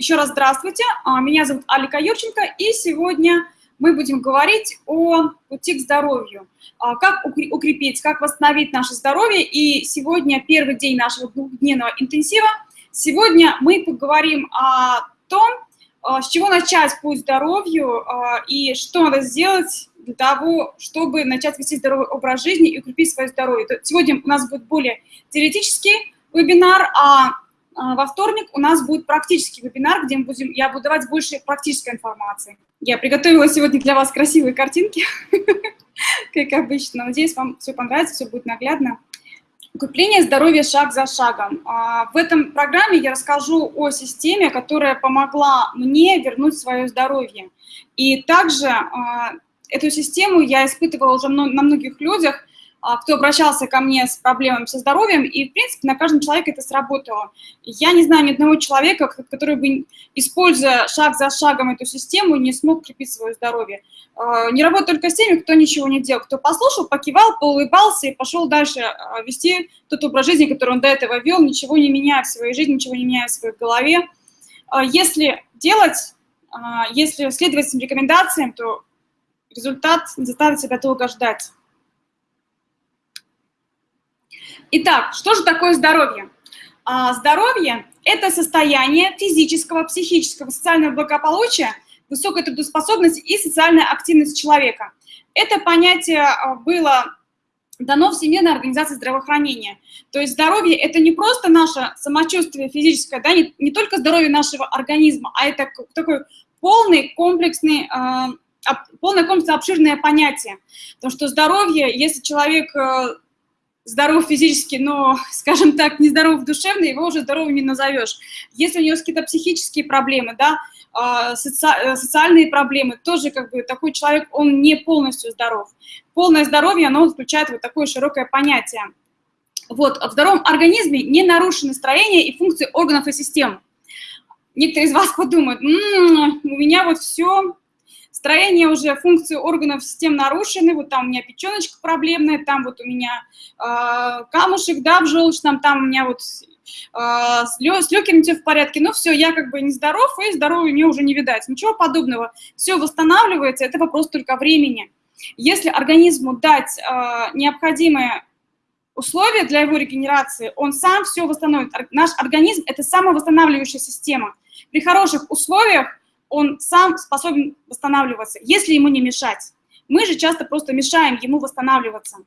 Еще раз здравствуйте, а, меня зовут Алика Юрченко, и сегодня мы будем говорить о пути к здоровью, а, как укрепить, как восстановить наше здоровье. И сегодня первый день нашего двухдневного интенсива. Сегодня мы поговорим о том, а, с чего начать путь здоровью и что надо сделать для того, чтобы начать вести здоровый образ жизни и укрепить свое здоровье. Сегодня у нас будет более теоретический вебинар, а, во вторник у нас будет практический вебинар, где мы будем, я буду давать больше практической информации. Я приготовила сегодня для вас красивые картинки, как обычно. Надеюсь, вам все понравится, все будет наглядно. Укрепление здоровья шаг за шагом. А, в этом программе я расскажу о системе, которая помогла мне вернуть свое здоровье. И также а, эту систему я испытывала уже на многих людях, а, кто обращался ко мне с проблемами со здоровьем, и, в принципе, на каждом человеке это сработало. Я не знаю ни одного человека, который бы, используя шаг за шагом эту систему, не смог крепить свое здоровье. А, не работаю только с теми, кто ничего не делал, кто послушал, покивал, поулыбался и пошел дальше а, вести тот образ жизни, который он до этого вел, ничего не меняя в своей жизни, ничего не меняя в своей голове. Если делать, если следовать этим рекомендациям, то результат заставит себя долго ждать. Итак, что же такое здоровье? А, здоровье – это состояние физического, психического, социального благополучия, высокой трудоспособности и социальная активность человека. Это понятие а, было дано Всемирной организации здравоохранения. То есть здоровье – это не просто наше самочувствие физическое, да, не, не только здоровье нашего организма, а это такой полный комплексный, э, полное комплексное обширное понятие. Потому что здоровье, если человек э, здоров физически, но, скажем так, нездоров душевно, его уже здоровым не назовешь. Если у него какие-то психические проблемы, да, а, соци э, социальные проблемы, тоже как бы такой человек, он не полностью здоров. Полное здоровье, оно включает вот такое широкое понятие. Вот, в здоровом организме не нарушены строение и функции органов и систем. Некоторые из вас подумают, М -м, у меня вот все Строение уже, функции органов систем нарушены, вот там у меня печеночка проблемная, там вот у меня э, камушек, да, в желчном, там у меня вот э, с, лё, все в порядке, ну все, я как бы нездоров, и здоровья мне уже не видать. Ничего подобного, все восстанавливается, это вопрос только времени. Если организму дать э, необходимые условия для его регенерации, он сам все восстановит. Наш организм – это самовосстанавливающая система. При хороших условиях он сам способен восстанавливаться, если ему не мешать. Мы же часто просто мешаем ему восстанавливаться.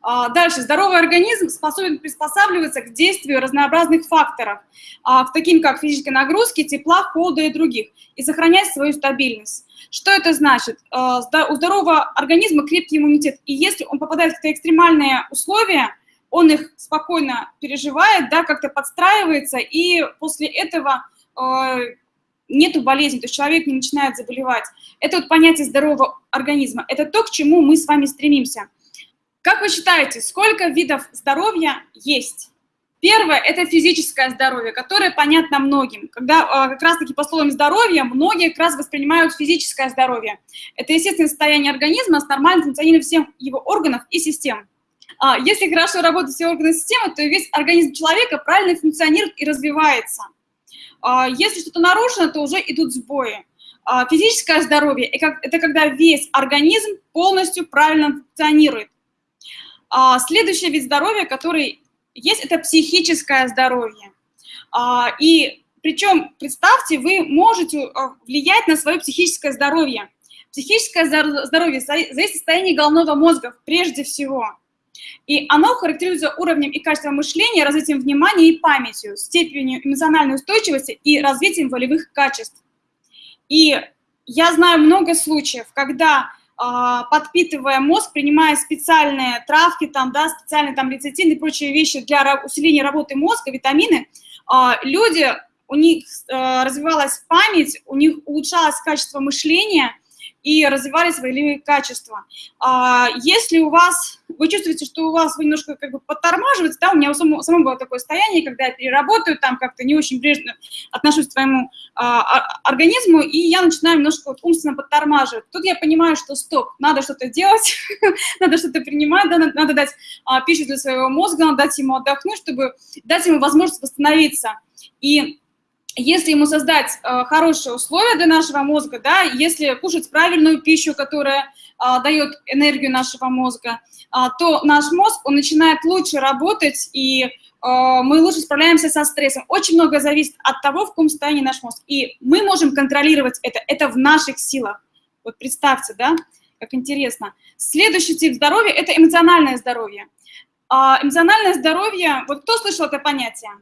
А, дальше. Здоровый организм способен приспосабливаться к действию разнообразных факторов, а, таким как физической нагрузки, тепла, холода и других, и сохранять свою стабильность. Что это значит? А, у здорового организма крепкий иммунитет, и если он попадает в какие-то экстремальные условия, он их спокойно переживает, да, как-то подстраивается, и после этого нету болезни, то есть человек не начинает заболевать. Это вот понятие здорового организма. Это то, к чему мы с вами стремимся. Как вы считаете, сколько видов здоровья есть? Первое – это физическое здоровье, которое понятно многим. Когда а, как раз-таки по словам здоровья, многие как раз воспринимают физическое здоровье. Это естественное состояние организма с нормальным функционированием всех его органов и систем. А, если хорошо работают все органы и системы, то весь организм человека правильно функционирует и развивается. А, если что-то нарушено, то уже идут сбои. А, физическое здоровье – это когда весь организм полностью правильно функционирует. А, следующий вид здоровья, который есть, это психическое здоровье. И причем, представьте, вы можете влиять на свое психическое здоровье. Психическое здоровье зависит от состояния головного мозга прежде всего. И оно характеризуется уровнем и качеством мышления, развитием внимания и памятью, степенью эмоциональной устойчивости и развитием волевых качеств. И я знаю много случаев, когда а, подпитывая мозг, принимая специальные травки, там, да, специальные там лецитин и прочие вещи для усиления работы мозга, витамины, а, люди, у них а, развивалась память, у них улучшалось качество мышления, и развивали свои качества. А если у вас, вы чувствуете, что у вас вы немножко как бы подтормаживаете, да, у меня у самого, самого было такое состояние, когда я переработаю, там как-то не очень бережно отношусь к своему а, организму, и я начинаю немножко вот умственно подтормаживать. Тут я понимаю, что стоп, надо что-то делать, надо что-то принимать, да, надо, надо дать а, пищу для своего мозга, надо дать ему отдохнуть, чтобы дать ему возможность восстановиться. И если ему создать э, хорошие условия для нашего мозга, да, если кушать правильную пищу, которая э, дает энергию нашего мозга, э, то наш мозг, он начинает лучше работать, и э, мы лучше справляемся со стрессом. Очень много зависит от того, в каком состоянии наш мозг. И мы можем контролировать это, это в наших силах. Вот представьте, да, как интересно. Следующий тип здоровья – это эмоциональное здоровье. А эмоциональное здоровье, вот кто слышал это понятие?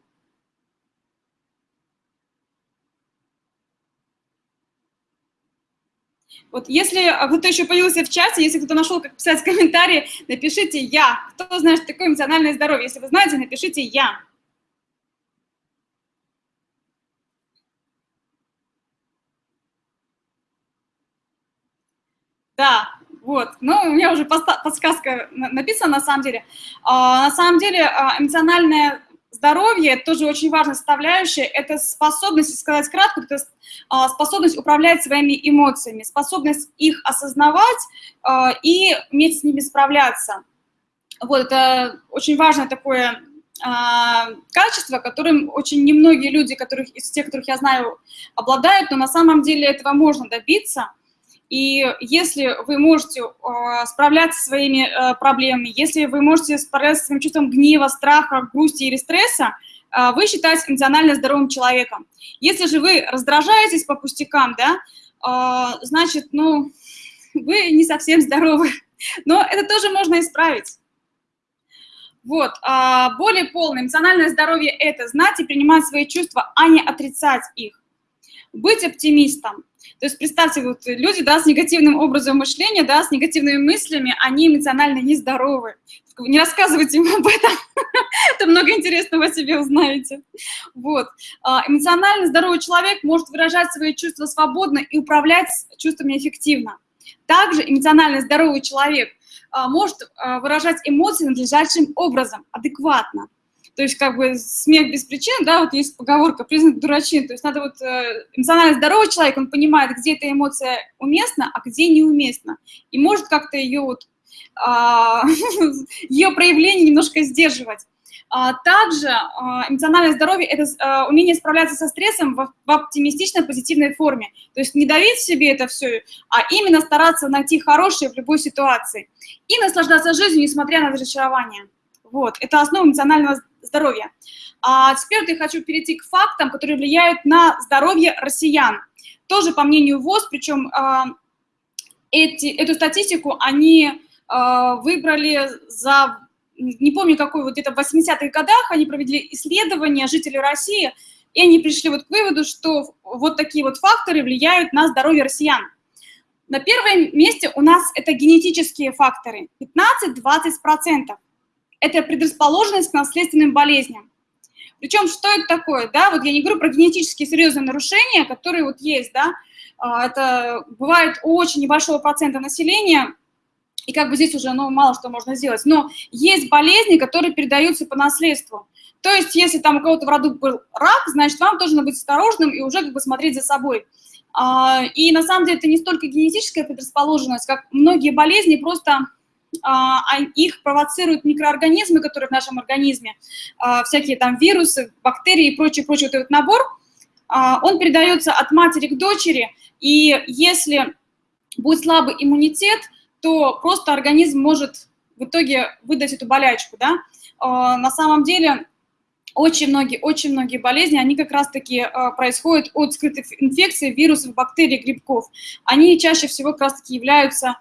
Вот если кто-то еще появился в чате, если кто-то нашел, как писать комментарии, напишите «я». Кто знает, что такое эмоциональное здоровье? Если вы знаете, напишите «я». Да, вот. Ну, у меня уже подсказка написана на самом деле. А, на самом деле а, эмоциональное здоровье – тоже очень важная составляющая. Это способность, сказать кратко, это а, способность управлять своими эмоциями, способность их осознавать а, и уметь с ними справляться. Вот, это очень важное такое а, качество, которым очень немногие люди, которых, из тех, которых я знаю, обладают, но на самом деле этого можно добиться – и если вы можете э, справляться со своими э, проблемами, если вы можете справляться со своим чувством гнева, страха, грусти или стресса, э, вы считаетесь эмоционально здоровым человеком. Если же вы раздражаетесь по пустякам, да, э, значит, ну, вы не совсем здоровы. Но это тоже можно исправить. Вот, а, более полное эмоциональное здоровье – это знать и принимать свои чувства, а не отрицать их. Быть оптимистом, то есть представьте, вот люди, да, с негативным образом мышления, да, с негативными мыслями, они эмоционально нездоровы. Не рассказывайте им об этом, это много интересного о себе узнаете. Вот. А, эмоционально здоровый человек может выражать свои чувства свободно и управлять чувствами эффективно. Также эмоционально здоровый человек а, может а, выражать эмоции надлежащим образом, адекватно. То есть как бы смех без причин, да, вот есть поговорка «признак дурачин». То есть надо вот э, эмоционально здоровый человек, он понимает, где эта эмоция уместна, а где неуместна. И может как-то ее вот, а, ее проявление немножко сдерживать. А, также а, эмоциональное здоровье – это умение справляться со стрессом в оптимистичной, позитивной форме. То есть не давить себе это все, а именно стараться найти хорошее в любой ситуации. И наслаждаться жизнью, несмотря на разочарование. Вот, это основа эмоционального здоровья. А теперь я хочу перейти к фактам, которые влияют на здоровье россиян. Тоже по мнению ВОЗ, причем а, эти, эту статистику они а, выбрали за, не помню какой, вот где-то в 80-х годах они провели исследование жителей России, и они пришли вот к выводу, что вот такие вот факторы влияют на здоровье россиян. На первом месте у нас это генетические факторы, 15-20% это предрасположенность к наследственным болезням. Причем, что это такое, да, вот я не говорю про генетические серьезные нарушения, которые вот есть, да, а, это бывает у очень небольшого процента населения, и как бы здесь уже, ну, мало что можно сделать, но есть болезни, которые передаются по наследству. То есть, если там у кого-то в роду был рак, значит, вам тоже надо быть осторожным и уже как бы смотреть за собой. А, и на самом деле это не столько генетическая предрасположенность, как многие болезни просто их провоцируют микроорганизмы, которые в нашем организме, а, всякие там вирусы, бактерии и прочий, прочий вот этот набор, а, он передается от матери к дочери, и если будет слабый иммунитет, то просто организм может в итоге выдать эту болячку, да. На самом деле очень многие, очень многие болезни, они как раз-таки происходят от скрытых инфекций, вирусов, бактерий, грибков. Они чаще всего как раз-таки являются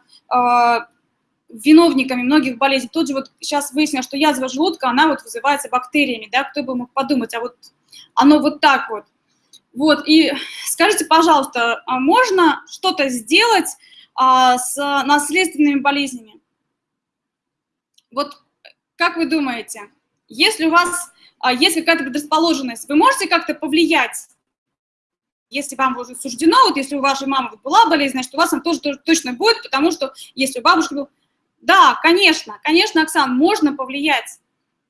виновниками многих болезней. Тут же вот сейчас выяснилось, что язва желудка, она вот вызывается бактериями, да, кто бы мог подумать, а вот оно вот так вот. Вот, и скажите, пожалуйста, а можно что-то сделать а, с наследственными болезнями? Вот как вы думаете, если у вас а, есть какая-то предрасположенность, вы можете как-то повлиять если вам уже суждено, вот если у вашей мамы была болезнь, значит, у вас она тоже, тоже точно будет, потому что если у бабушки был, да, конечно, конечно, Оксан, можно повлиять.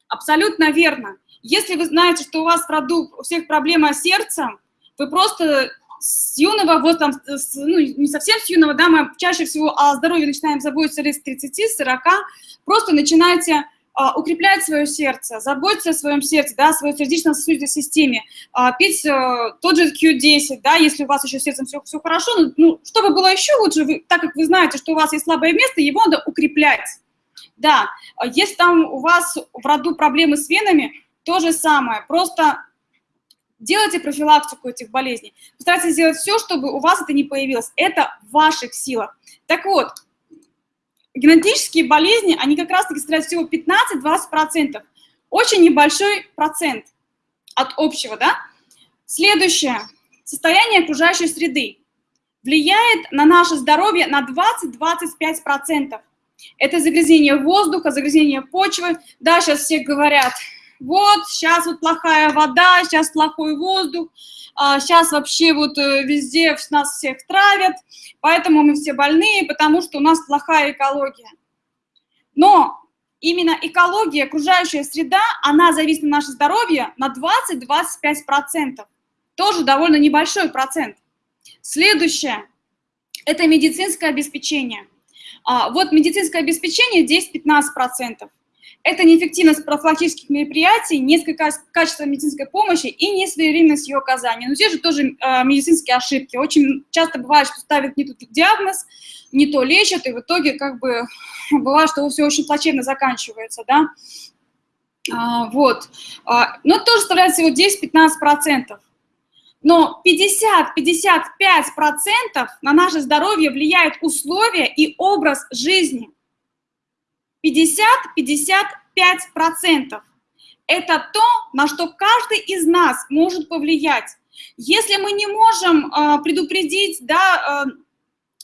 Абсолютно верно. Если вы знаете, что у вас в роду у всех проблема с сердцем, вы просто с юного, вот там, с, ну, не совсем с юного, да, мы чаще всего о здоровье начинаем заботиться лет с 30-40, просто начинаете а, укреплять свое сердце, заботиться о своем сердце, да, о своей сердечно-сосудистой системе, а, пить а, тот же Q10, да, если у вас еще с сердцем все, все хорошо, ну, ну, чтобы было еще лучше, вы, так как вы знаете, что у вас есть слабое место, его надо укреплять. Да, если там у вас в роду проблемы с венами, то же самое, просто делайте профилактику этих болезней. Постарайтесь сделать все, чтобы у вас это не появилось. Это в ваших силах. Так вот, генетические болезни, они как раз-таки составляют всего 15-20%. Очень небольшой процент от общего, да? Следующее. Состояние окружающей среды влияет на наше здоровье на 20-25%. Это загрязнение воздуха, загрязнение почвы. Да, сейчас все говорят, вот, сейчас вот плохая вода, сейчас плохой воздух, сейчас а, вообще вот э, везде нас всех травят, поэтому мы все больные, потому что у нас плохая экология. Но именно экология, окружающая среда, она зависит на наше здоровье на 20-25%. Тоже довольно небольшой процент. Следующее – это медицинское обеспечение. А, вот медицинское обеспечение 10-15%. Это неэффективность профилактических мероприятий, несколько качества медицинской помощи и несвоевременность ее оказания. Но здесь же тоже э, медицинские ошибки. Очень часто бывает, что ставят не тот диагноз, не то лечат, и в итоге как бы бывает, что все очень плачевно заканчивается, да. А, вот. А, но это тоже составляет всего 10-15%. Но 50-55% на наше здоровье влияют условия и образ жизни – 50-55%. Это то, на что каждый из нас может повлиять. Если мы не можем э, предупредить, да, э,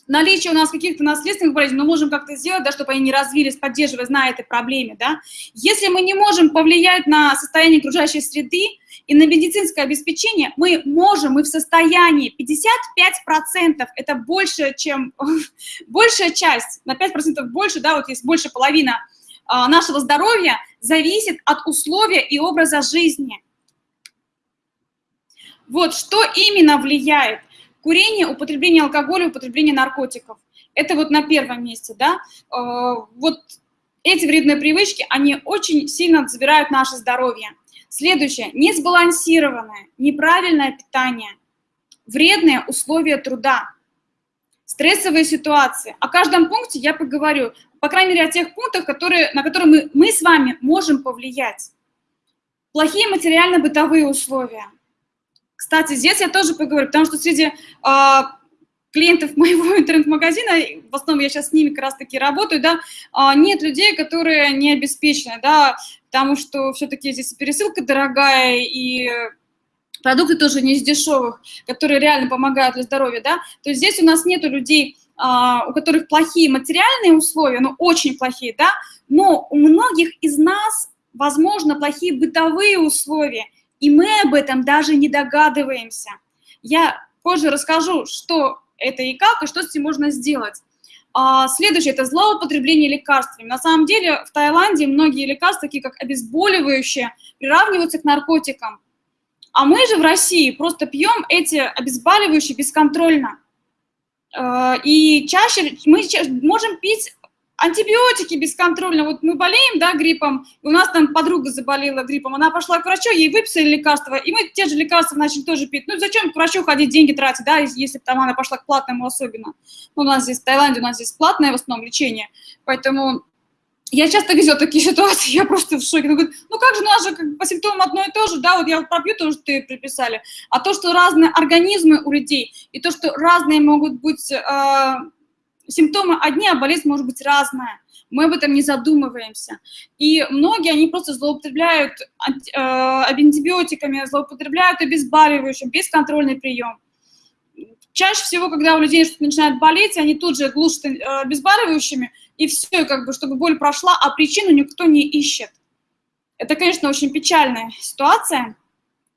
наличие у нас каких-то наследственных болезней, мы можем как-то сделать, да, чтобы они не развились, поддерживая, зная этой проблеме, да. Если мы не можем повлиять на состояние окружающей среды и на медицинское обеспечение, мы можем, мы в состоянии, 55% это больше, чем, большая часть, на 5% больше, да, вот есть больше половина а, нашего здоровья зависит от условия и образа жизни. Вот, что именно влияет? Курение, употребление алкоголя, употребление наркотиков. Это вот на первом месте, да. Э, вот эти вредные привычки, они очень сильно забирают наше здоровье. Следующее. Несбалансированное, неправильное питание, вредные условия труда, стрессовые ситуации. О каждом пункте я поговорю, по крайней мере, о тех пунктах, которые, на которые мы, мы с вами можем повлиять. Плохие материально-бытовые условия – кстати, здесь я тоже поговорю, потому что среди э, клиентов моего интернет-магазина, в основном я сейчас с ними как раз-таки работаю, да, э, нет людей, которые не обеспечены, да, потому что все-таки здесь пересылка дорогая, и продукты тоже не из дешевых, которые реально помогают для здоровья, да, то есть здесь у нас нету людей, у которых плохие материальные условия, ну, очень плохие, да, но у многих из нас, возможно, плохие бытовые условия, и мы об этом даже не догадываемся. Я позже расскажу, что это и как, и что с этим можно сделать. А, следующее – это злоупотребление лекарствами. На самом деле в Таиланде многие лекарства, такие как обезболивающие, приравниваются к наркотикам. А мы же в России просто пьем эти обезболивающие бесконтрольно. А, и чаще мы можем пить антибиотики бесконтрольно. Вот мы болеем, да, гриппом, у нас там подруга заболела гриппом, она пошла к врачу, ей выписали лекарства, и мы те же лекарства начали тоже пить. Ну, зачем к врачу ходить, деньги тратить, да, если там она пошла к платному особенно. Ну, у нас здесь в Таиланде, у нас здесь платное в основном лечение, поэтому я часто везу такие ситуации, я просто в шоке. Ну, ну как же, у нас же по симптомам одно и то же, да, вот я вот пропью то, что ты приписали, а то, что разные организмы у людей, и то, что разные могут быть э, симптомы одни, а болезнь может быть разная. Мы об этом не задумываемся. И многие, они просто злоупотребляют э, антибиотиками, злоупотребляют обезболивающим, бесконтрольный прием. Чаще всего, когда у людей что-то начинает болеть, они тут же глушат э, обезболивающими, и все, как бы, чтобы боль прошла, а причину никто не ищет. Это, конечно, очень печальная ситуация.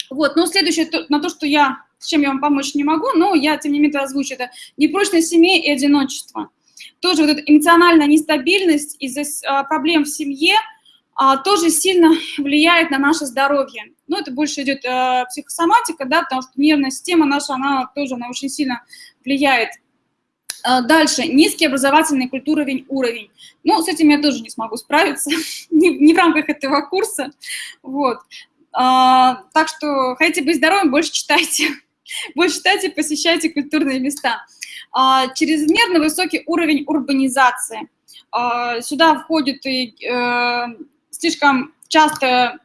Вот, но следующее, на то, что я с чем я вам помочь не могу, но я, тем не менее, озвучу, это непрочность семьи и одиночество. Тоже вот эта эмоциональная нестабильность из-за а, проблем в семье а, тоже сильно влияет на наше здоровье. Ну, это больше идет а, психосоматика, да, потому что нервная система наша, она тоже, она очень сильно влияет. Дальше, низкий образовательный культуровень уровень. Ну, с этим я тоже не смогу справиться, не, в рамках этого курса. Вот. Так что хотите быть здоровым, больше читайте. Больше читайте, посещайте культурные места. А, чрезмерно высокий уровень урбанизации. А, сюда входит и э, слишком часто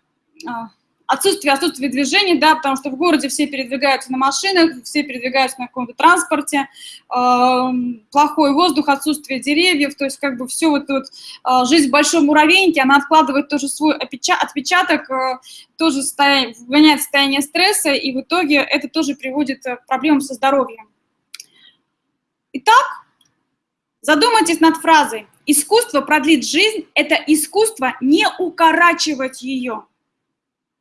а, отсутствие, отсутствие движения, да, потому что в городе все передвигаются на машинах, все передвигаются на каком-то транспорте, э, плохой воздух, отсутствие деревьев, то есть как бы все вот, вот э, жизнь в большом муравейнике, она откладывает тоже свой отпечаток, э, тоже состояние, вгоняет состояние стресса, и в итоге это тоже приводит к проблемам со здоровьем. Итак, задумайтесь над фразой «Искусство продлит жизнь» – это искусство не укорачивать ее.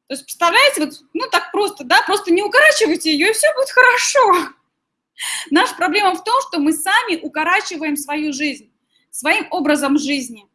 То есть, представляете, вот, ну так просто, да, просто не укорачивайте ее, и все будет хорошо. Наша проблема в том, что мы сами укорачиваем свою жизнь, своим образом жизни.